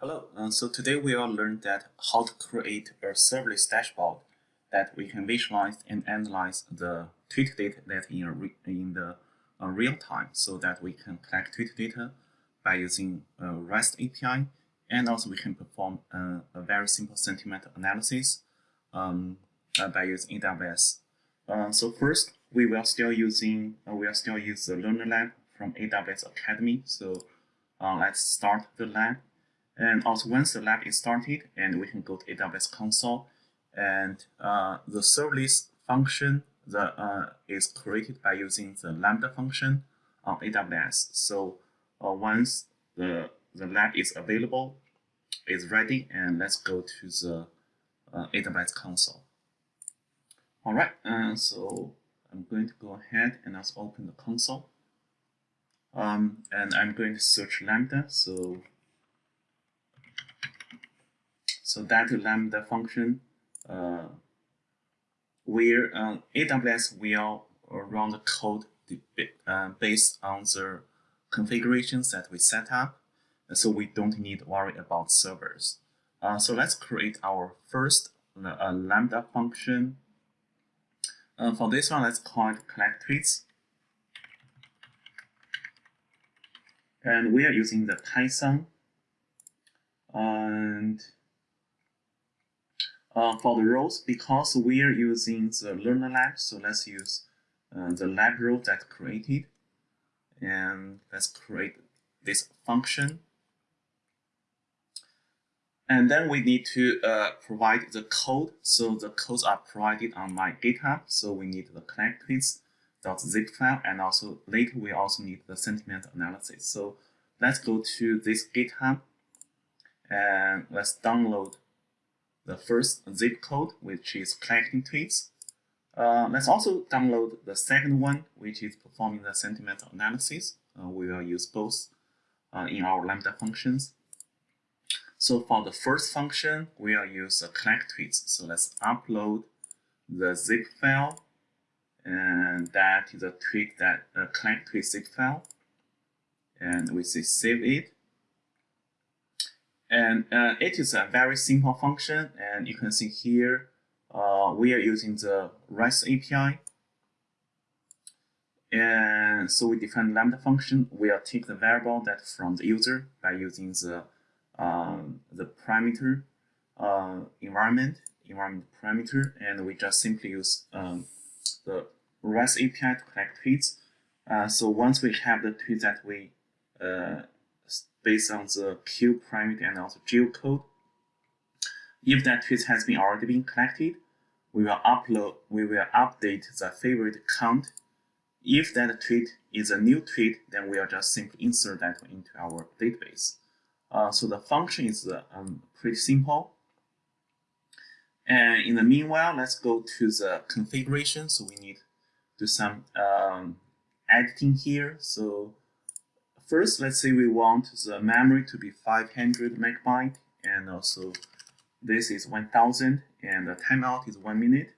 Hello, uh, so today we will learn that how to create a serverless dashboard that we can visualize and analyze the tweet data that in, in the uh, real time so that we can collect tweet data by using a REST API and also we can perform a, a very simple sentiment analysis um, uh, by using AWS. Uh, so first, we will still using uh, we will still use the Learner Lab from AWS Academy. So uh, let's start the lab and also once the lab is started, and we can go to AWS console, and uh, the serverless function that uh, is created by using the Lambda function on AWS. So uh, once the, the lab is available, is ready, and let's go to the uh, AWS console. All right, uh, so I'm going to go ahead and let's open the console. Um, and I'm going to search Lambda. So so that lambda function, uh, where uh, AWS will run the code uh, based on the configurations that we set up, so we don't need to worry about servers. Uh, so let's create our first uh, lambda function. Uh, for this one, let's call it collect tweets. And we are using the Python. And uh, for the rows because we are using the learner lab, so let's use uh, the lab role that created. And let's create this function. And then we need to uh, provide the code. So the codes are provided on my GitHub. So we need the collectweets.zip file. And also later we also need the sentiment analysis. So let's go to this GitHub and let's download the first zip code, which is collecting tweets. Uh, let's also download the second one, which is performing the sentimental analysis. Uh, we will use both uh, in our Lambda functions. So for the first function, we will use the collect tweets. So let's upload the zip file, and that is a tweet that uh, collect tweet zip file, and we say save it. And uh, it is a very simple function, and you can see here uh, we are using the REST API. And so we define lambda function. We'll take the variable that from the user by using the um, the parameter uh, environment environment parameter, and we just simply use um, the REST API to collect tweets. Uh, so once we have the tweets that we uh, based on the Q parameter and also geocode. If that tweet has been already been collected, we will upload, we will update the favorite count. If that tweet is a new tweet, then we will just simply insert that into our database. Uh, so the function is uh, um, pretty simple. And in the meanwhile, let's go to the configuration. So we need to do some um, editing here. So First, let's say we want the memory to be 500 megabyte and also this is 1000 and the timeout is one minute.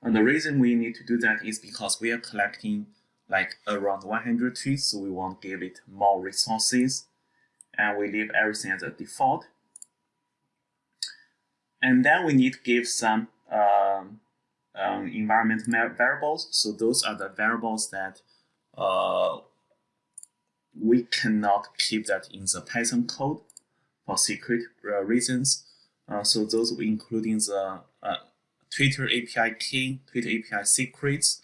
And the reason we need to do that is because we are collecting like around 100 tweets, so we want to give it more resources and we leave everything as a default. And then we need to give some um, um, environment variables. So those are the variables that uh, we cannot keep that in the Python code for secret uh, reasons. Uh, so those including the uh, Twitter API key, Twitter API secrets,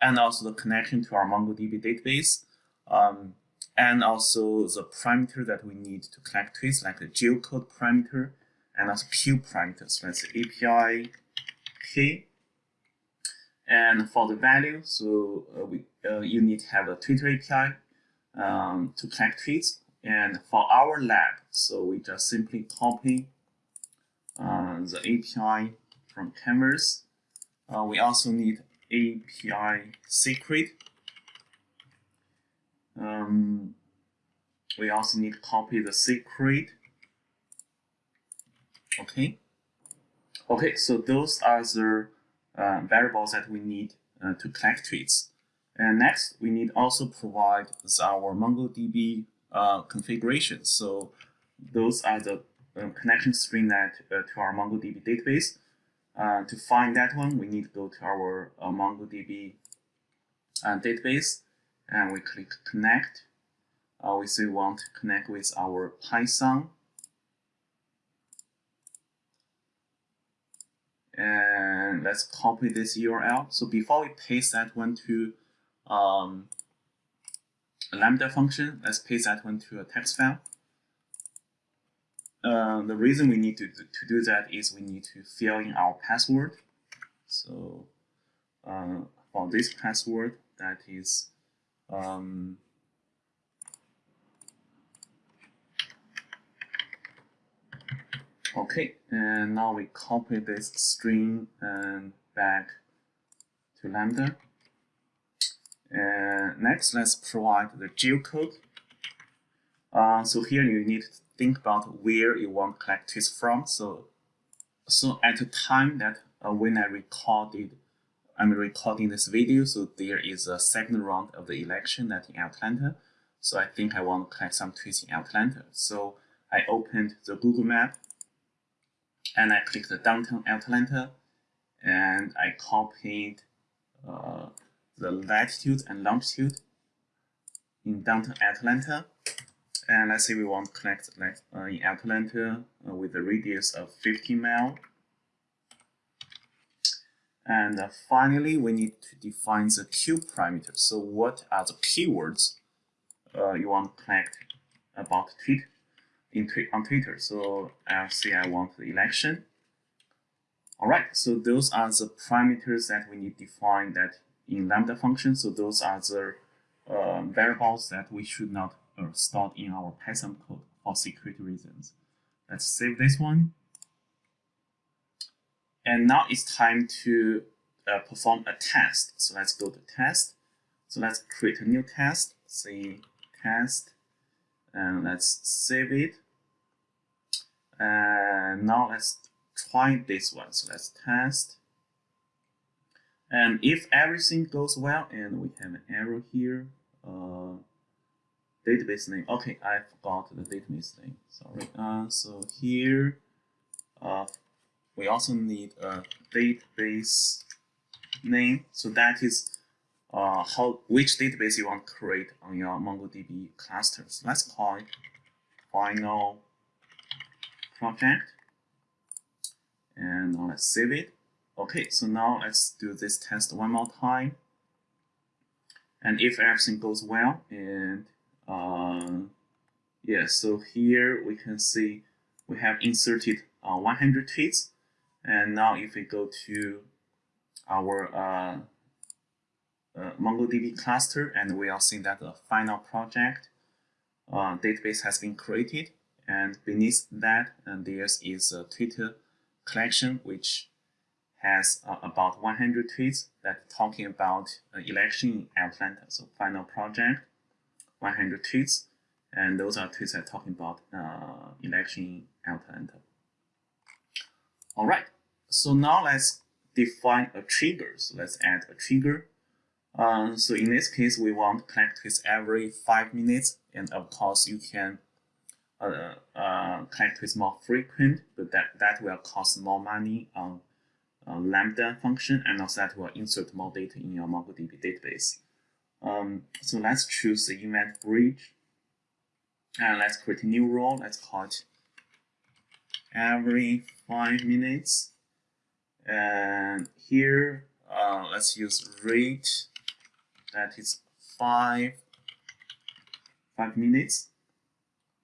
and also the connection to our MongoDB database, um, and also the parameter that we need to collect tweets, like the geocode parameter, and also Q parameters, let's say API key. And for the value, so uh, we uh, you need to have a Twitter API um, to collect tweets. And for our lab, so we just simply copy uh, the API from Canvas. Uh, we also need API secret. Um, we also need to copy the secret. Okay. Okay, so those are the uh, variables that we need uh, to collect tweets. And next, we need also provide our MongoDB uh, configuration. So those are the uh, connection string that uh, to our MongoDB database. Uh, to find that one, we need to go to our uh, MongoDB uh, database and we click connect. Uh, we say we want to connect with our Python. And let's copy this URL. So before we paste that one to um, a Lambda function, let's paste that one to a text file. Uh, the reason we need to, to do that is we need to fill in our password. So uh, for this password, that is um, okay, and now we copy this string and back to Lambda. And next, let's provide the geocode. Uh, so here you need to think about where you want to collect tweets from. So, so at the time that uh, when I recorded, I'm recording this video, so there is a second round of the election that in Atlanta. So I think I want to collect some tweets in Atlanta. So I opened the Google map and I clicked the downtown Atlanta and I copied uh, the latitude and longitude in downtown Atlanta and let's say we want to collect like uh, in Atlanta uh, with a radius of 50 mile. And uh, finally, we need to define the Q parameter. So what are the keywords uh, you want to collect about tweet in tweet on Twitter? So I'll say I want the election. All right, so those are the parameters that we need to define that in Lambda function. So those are the uh, variables that we should not uh, stored in our Python code for security reasons. Let's save this one. And now it's time to uh, perform a test. So let's go to test. So let's create a new test, say test, and let's save it. And now let's try this one. So let's test. And if everything goes well, and we have an error here, uh, database name. Okay, I forgot the database name. Sorry. Uh, so here, uh, we also need a database name. So that is uh, how which database you want to create on your MongoDB clusters. Let's call it final project. And now let's save it. Okay, so now let's do this test one more time. And if everything goes well and uh, yeah, so here we can see we have inserted uh, 100 tweets. And now if we go to our uh, uh, MongoDB cluster and we are seeing that the final project uh, database has been created. And beneath that, uh, there is a Twitter collection which has uh, about 100 tweets that talking about uh, election in Atlanta. So final project 100 tweets, and those are tweets that are talking about uh, election in Atlanta. All right, so now let's define a trigger. So let's add a trigger. Um, so in this case, we want collect tweets every five minutes, and of course, you can uh, uh, collect tweets more frequent, but that, that will cost more money on uh, Lambda function, and also that will insert more data in your MongoDB database. Um, so let's choose the event bridge and let's create a new role. Let's call it every five minutes. And here, uh, let's use rate that is five five minutes.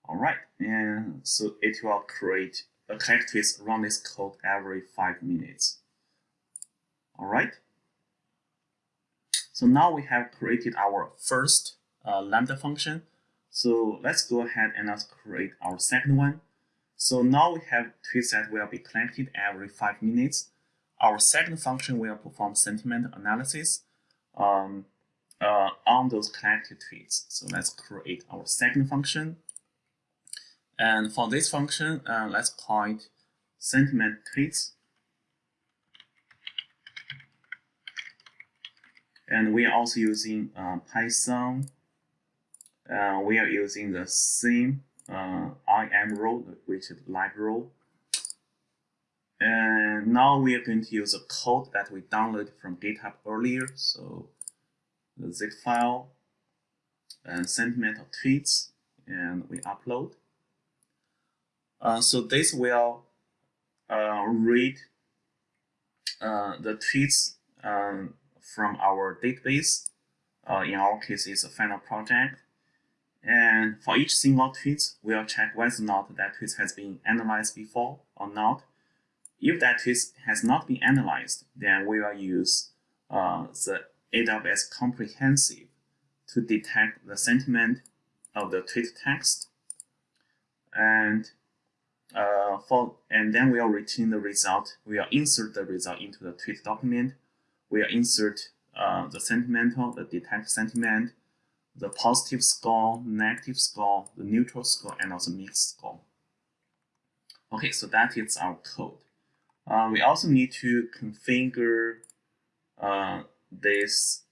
All right, and so it will create a with run this code every five minutes. All right. So now we have created our first uh, Lambda function. So let's go ahead and let's create our second one. So now we have tweets that will be collected every five minutes. Our second function will perform sentiment analysis um, uh, on those collected tweets. So let's create our second function. And for this function, uh, let's call it sentiment tweets. And we are also using uh, Python. Uh, we are using the same uh, IAM row, which is live row. And now we are going to use a code that we downloaded from GitHub earlier. So the zip file and sentimental tweets, and we upload. Uh, so this will uh, read uh, the tweets um, from our database. Uh, in our case, it's a final project. And for each single tweet, we'll check whether or not that tweet has been analyzed before or not. If that tweet has not been analyzed, then we will use uh, the AWS Comprehend to detect the sentiment of the tweet text. And uh, for and then we'll return the result. We'll insert the result into the tweet document. We'll insert uh, the sentimental, the detect sentiment, the positive score, negative score, the neutral score, and also mixed score. Okay, so that is our code. Uh, we also need to configure uh, this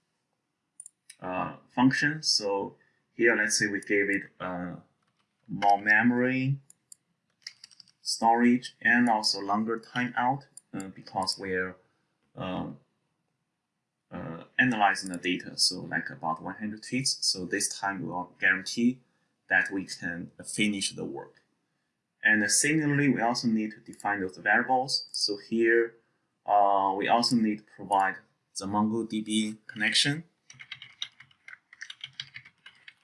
uh, function. So here, let's say we gave it uh, more memory, storage, and also longer timeout uh, because we're uh, analyzing the data. So like about 100 tweets. So this time we will guarantee that we can finish the work. And similarly, we also need to define those variables. So here, uh, we also need to provide the MongoDB connection,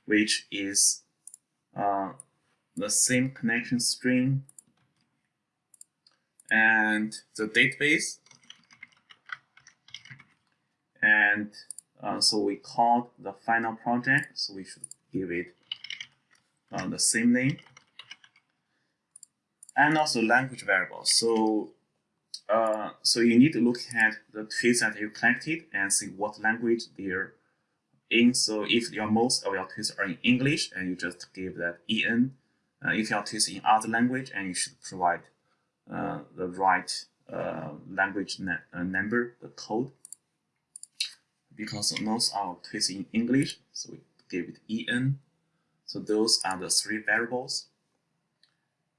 which is uh, the same connection string and the database. And uh, so we called the final project, so we should give it uh, the same name. And also language variables. So uh, so you need to look at the tweets that you collected and see what language they're in. So if your most of your tweets are in English, and you just give that en. Uh, if your tweets in other language, and you should provide uh, the right uh, language number, the code. Because most our tweets in English, so we give it en. So those are the three variables.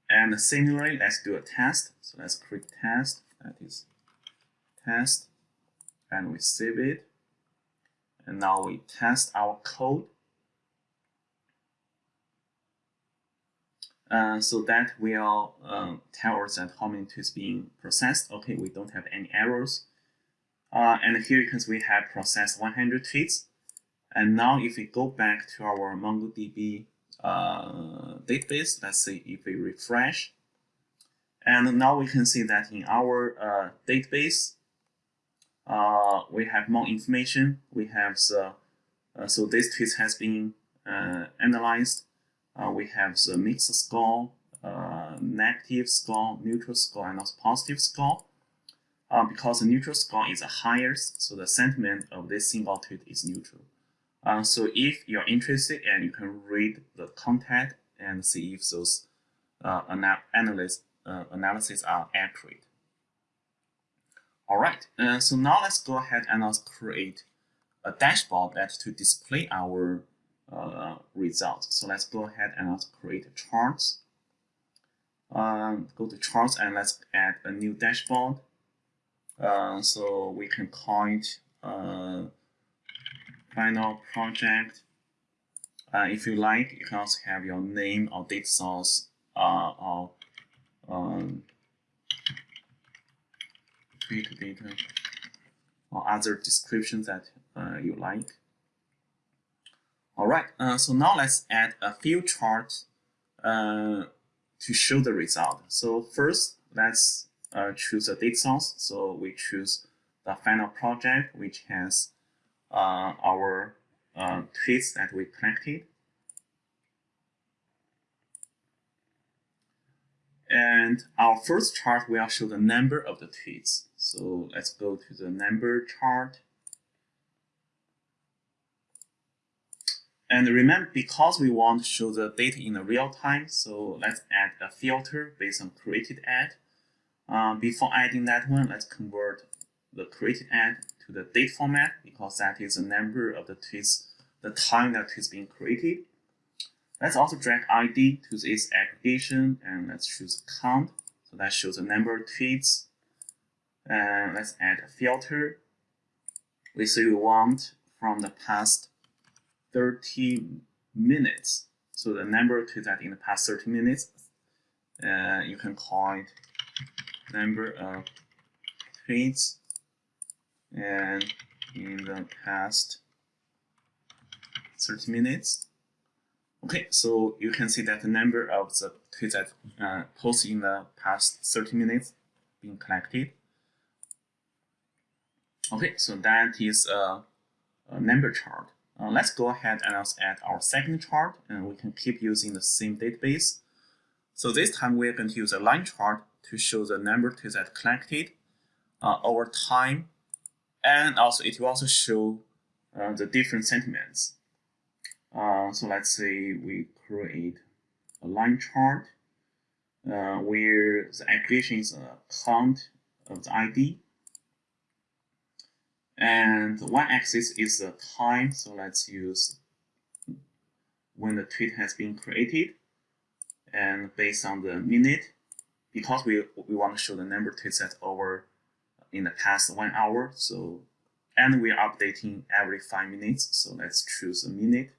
And similarly, let's do a test. So let's create test that is test and we save it and now we test our code uh, so that will um, tell us that how many tweets being processed okay we don't have any errors uh, and here you can see we have processed 100 tweets and now if we go back to our MongoDB uh, database let's say if we refresh and now we can see that in our uh, database, uh, we have more information. We have the, uh, so this tweet has been uh, analyzed. Uh, we have the mixed score, uh, negative score, neutral score, and also positive score. Because the neutral score is the highest, so the sentiment of this single tweet is neutral. so if you're interested and you can read the content and see if those analysts uh, analysis are accurate. All right, uh, so now let's go ahead and let's create a dashboard that to display our uh, results. So let's go ahead and let's create charts. Um, go to charts and let's add a new dashboard. Uh, so we can call it uh, final project. Uh, if you like, you can also have your name or data source uh, or um, data or other descriptions that uh, you like. All right, so now let's add a few charts to show the result. So first, let's uh, choose a data source. So we choose the final project, which has uh, our uh, tweets that we collected. And our first chart will show the number of the tweets. So let's go to the number chart. And remember, because we want to show the data in the real time, so let's add a filter based on created ad. Uh, before adding that one, let's convert the created ad to the date format because that is the number of the tweets, the time that is being created. Let's also drag ID to this aggregation and let's choose count. So that shows the number of tweets. And let's add a filter. We say we want from the past 30 minutes. So the number of tweets that in the past 30 minutes, uh, you can call it number of tweets and in the past 30 minutes. Okay, so you can see that the number of the tweets that uh, posted in the past 30 minutes being collected. Okay, so that is a, a number chart. Uh, let's go ahead and also add our second chart, and we can keep using the same database. So this time we're going to use a line chart to show the number of that collected uh, over time, and also it will also show uh, the different sentiments. Uh, so let's say we create a line chart uh, where the aggregation is a count of the ID. And the y-axis is the time, so let's use when the tweet has been created. And based on the minute, because we, we want to show the number of tweets that over in the past one hour, so and we are updating every five minutes, so let's choose a minute.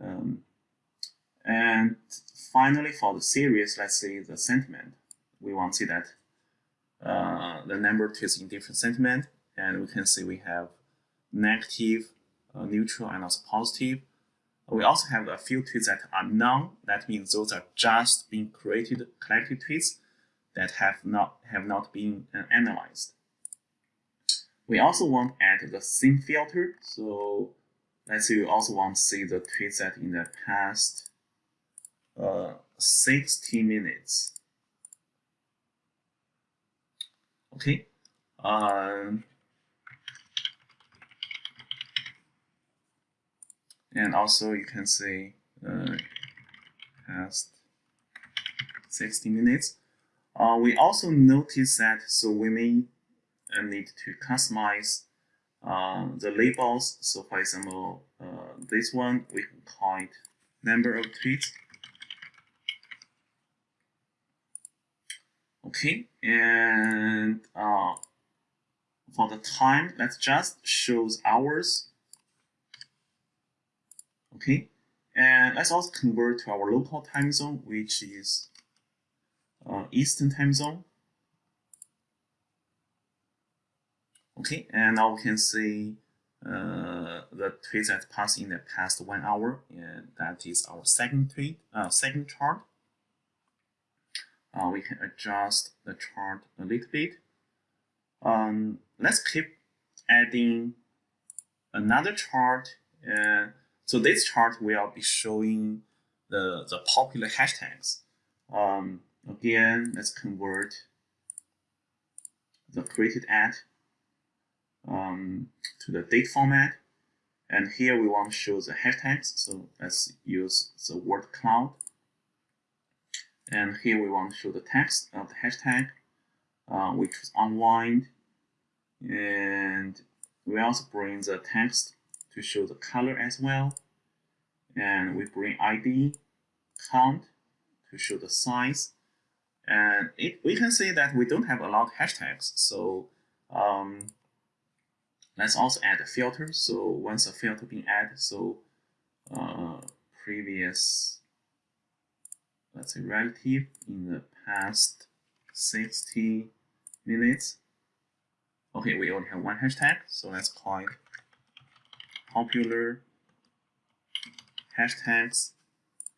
Um, and finally, for the series, let's say the sentiment, we want to see that uh, the number is in different sentiment, and we can see we have negative, uh, neutral, and also positive. We also have a few tweets that are none. That means those are just being created, collected tweets that have not have not been uh, analyzed. We also want to add the theme filter. So let's say we also want to see the tweets that in the past uh, 60 minutes. Okay. Um, and also you can see uh, past 60 minutes. Uh, we also notice that so we may uh, need to customize uh, the labels. So for example, uh, this one, we can call it number of tweets. Okay, and uh, for the time, let's just shows hours. Okay, and let's also convert to our local time zone, which is uh, Eastern time zone. Okay, and now we can see uh, the tweets that passed in the past one hour, and that is our second tweet, uh, second chart. Uh, we can adjust the chart a little bit. Um, let's keep adding another chart. Uh, so this chart will be showing the, the popular hashtags. Um, again, let's convert the created ad um, to the date format. And here we want to show the hashtags. So let's use the word cloud. And here we want to show the text of the hashtag, uh, which is unwind. And we also bring the text to show the color as well. And we bring ID, count to show the size. And it, we can see that we don't have a lot of hashtags. So um, Let's also add a filter. So once a filter being added, so uh, previous, let's say relative in the past 60 minutes. Okay, we only have one hashtag, so let's call it popular hashtags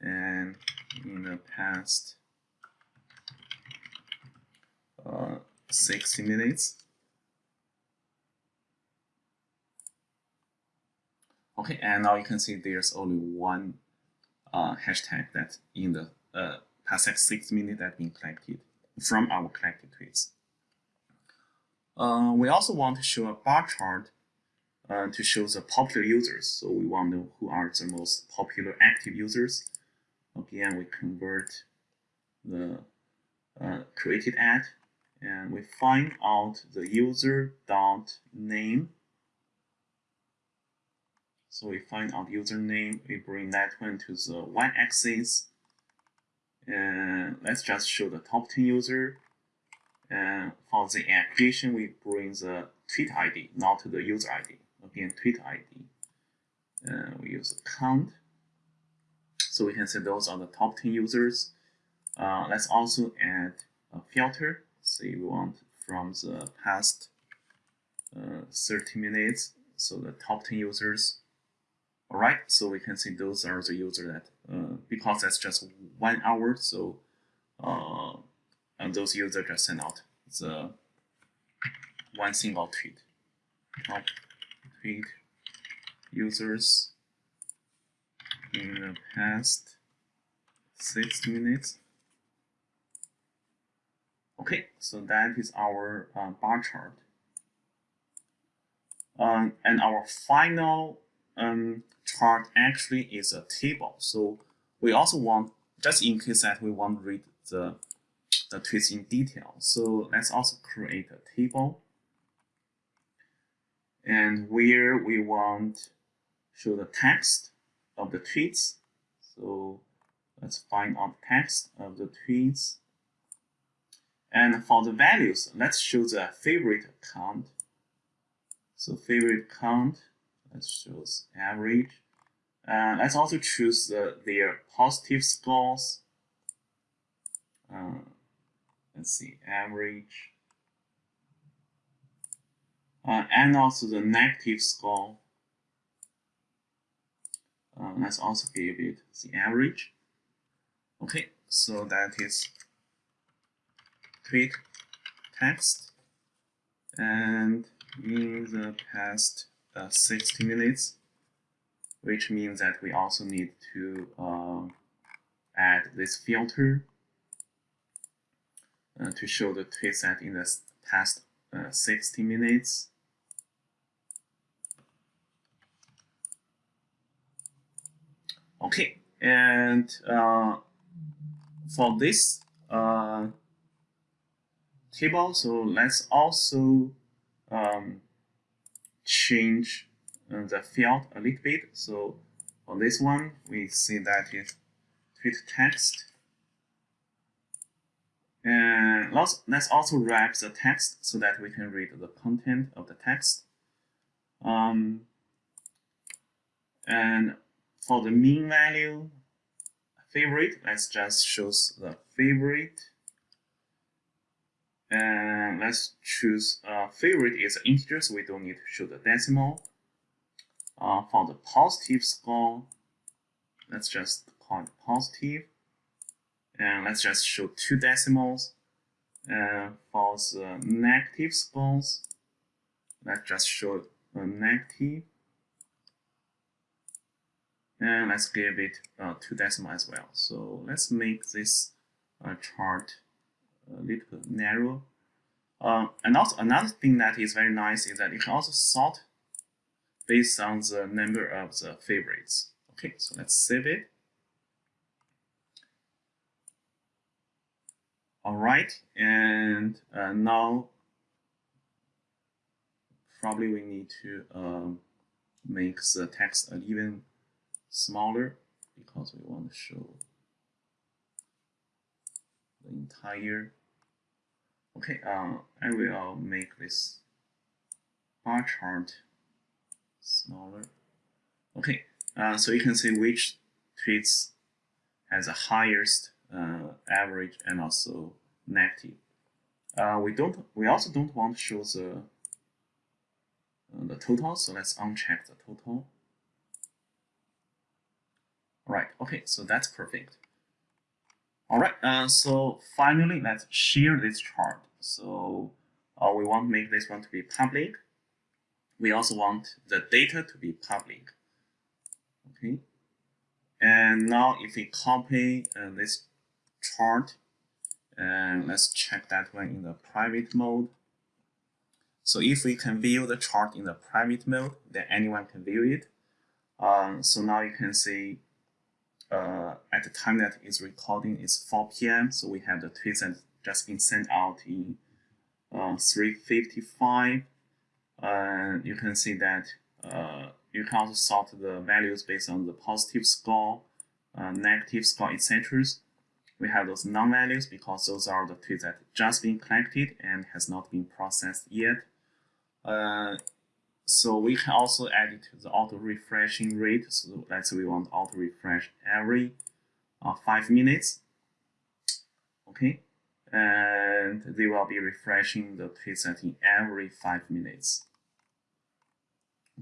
and in the past uh, 60 minutes. Okay, and now you can see there's only one uh, hashtag that in the uh, past six minutes that been collected from our collected tweets. Uh, we also want to show a bar chart uh, to show the popular users. So we want to know who are the most popular active users. Again, we convert the uh, created ad and we find out the user dot name So we find out username, we bring that one to the y-axis, and let's just show the top 10 user. And for the aggregation, we bring the tweet ID, not the user ID. Again, tweet ID. We use count. So we can say those are the top 10 users. Uh, let's also add a filter. Say we want from the past uh, 30 minutes, so the top 10 users. Alright, so we can see those are the users that, uh, because that's just one hour, so uh, and those users just send out the one single tweet. Top tweet users in the past six minutes. Okay, so that is our uh, bar chart. Um, and our final um, chart actually is a table. So we also want, just in case that we want to read the, the tweets in detail. So let's also create a table. And where we want show the text of the tweets. So let's find out text of the tweets. And for the values, let's show the favorite count. So favorite count, let's choose average. Uh, let's also choose the, their positive scores. Uh, let's see, average. Uh, and also the negative score. Uh, let's also give it the average. Okay, so that is tweet text and in the past uh, 60 minutes which means that we also need to uh, add this filter uh, to show the tweet set in the past uh, 60 minutes. Okay, and uh, for this uh, table, so let's also um, change uh, the field a little bit. So for this one, we see that is tweet text. And let's, let's also wrap the text so that we can read the content of the text. Um, and for the mean value, favorite, let's just choose the favorite. And let's choose uh, favorite is integer, so we don't need to show the decimal. Uh, for the positive score, let's just call it positive. And let's just show two decimals. And for the negative scores, let's just show a negative and let's give it uh, two decimal as well. So let's make this uh, chart a little bit narrow. Uh, and also another thing that is very nice is that you can also sort based on the number of the favorites. Okay, so let's save it. All right, and uh, now probably we need to um, make the text even smaller because we want to show the entire okay uh, I will make this bar chart smaller. Okay uh, so you can see which tweets has the highest uh, average and also negative. Uh, we don't we also don't want to show the uh, the total so let's uncheck the total. Right, okay, so that's perfect. All right, uh, so finally, let's share this chart. So uh, we want to make this one to be public. We also want the data to be public. Okay, and now if we copy uh, this chart, and let's check that one in the private mode. So if we can view the chart in the private mode, then anyone can view it. Um, so now you can see uh, at the time that is recording is 4 p.m. So we have the tweets that just been sent out in uh, 3:55. Uh, you can see that uh, you can also sort the values based on the positive score, uh, negative score, etc. We have those non-values because those are the tweets that just been collected and has not been processed yet. Uh, so we can also add it to the auto refreshing rate. So let's say we want auto refresh every uh, five minutes. Okay, and they will be refreshing the tweet setting every five minutes.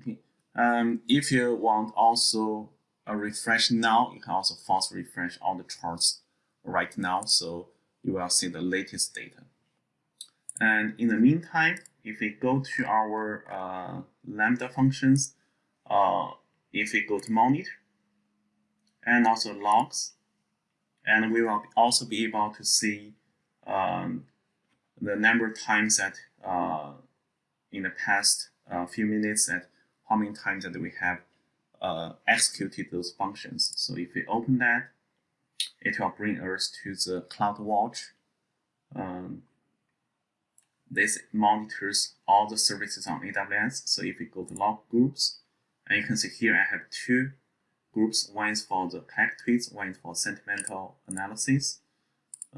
Okay, um, if you want also a refresh now, you can also force refresh all the charts right now, so you will see the latest data. And in the meantime, if we go to our uh, Lambda functions, uh, if we go to monitor, and also logs, and we will also be able to see um, the number of times that uh, in the past uh, few minutes that how many times that we have uh, executed those functions. So if we open that, it will bring us to the CloudWatch. Um, this monitors all the services on AWS. So if we go to log groups, and you can see here I have two groups. One is for the collect tweets, one is for sentimental analysis.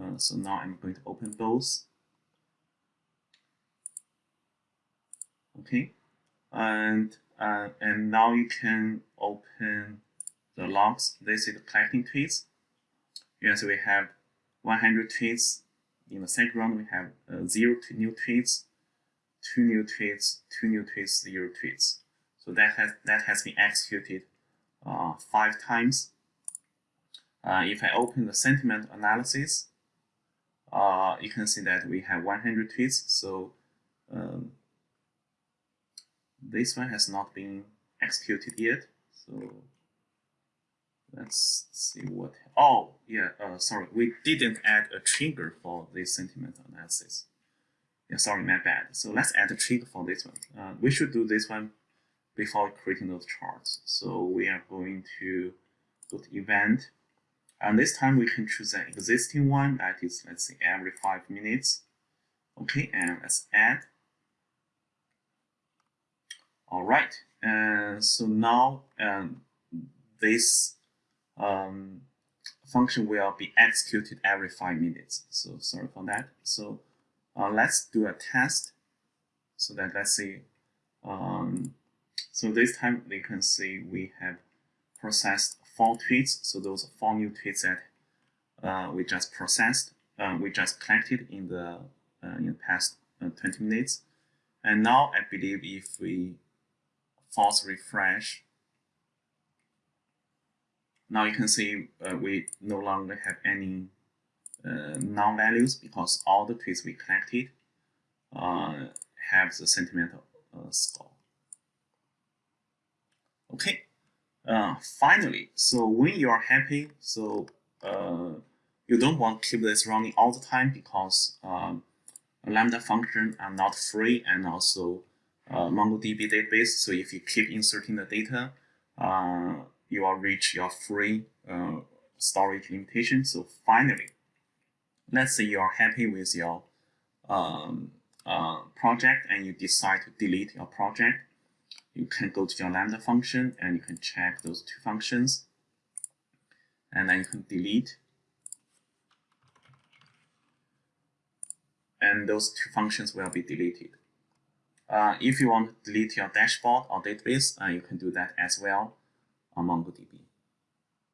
Uh, so now I'm going to open both. Okay, and uh, and now you can open the logs. This is the collecting tweets. Yes, we have 100 tweets. In the second round, we have uh, zero new tweets, two new tweets, two new tweets, zero tweets. So that has that has been executed uh, five times. Uh, if I open the sentiment analysis, uh, you can see that we have 100 tweets. So um, this one has not been executed yet. So let's see what. Oh, yeah. Uh, sorry, we didn't add a trigger for this sentiment analysis. Yeah, sorry, my bad. So let's add a trigger for this one. Uh, we should do this one before creating those charts. So we are going to go to event. And this time we can choose an existing one that is, let's say, every five minutes. Okay, and let's add. All right, and so now um, this um, function will be executed every five minutes. So sorry for that. So uh, let's do a test so that let's see um, so this time we can see we have processed four tweets. So those four new tweets that uh, we just processed, uh, we just collected in the uh, in the past uh, 20 minutes. And now I believe if we force refresh, now you can see uh, we no longer have any uh, non-values because all the tweets we collected have the sentimental score. Okay, uh, finally, so when you are happy, so uh, you don't want to keep this running all the time because um, Lambda function are not free and also uh, MongoDB database. So if you keep inserting the data, uh, you will reach your free uh, storage limitation. So finally, let's say you are happy with your um, uh, project and you decide to delete your project you can go to your lambda function and you can check those two functions and then you can delete and those two functions will be deleted. Uh, if you want to delete your dashboard or database, uh, you can do that as well on MongoDB.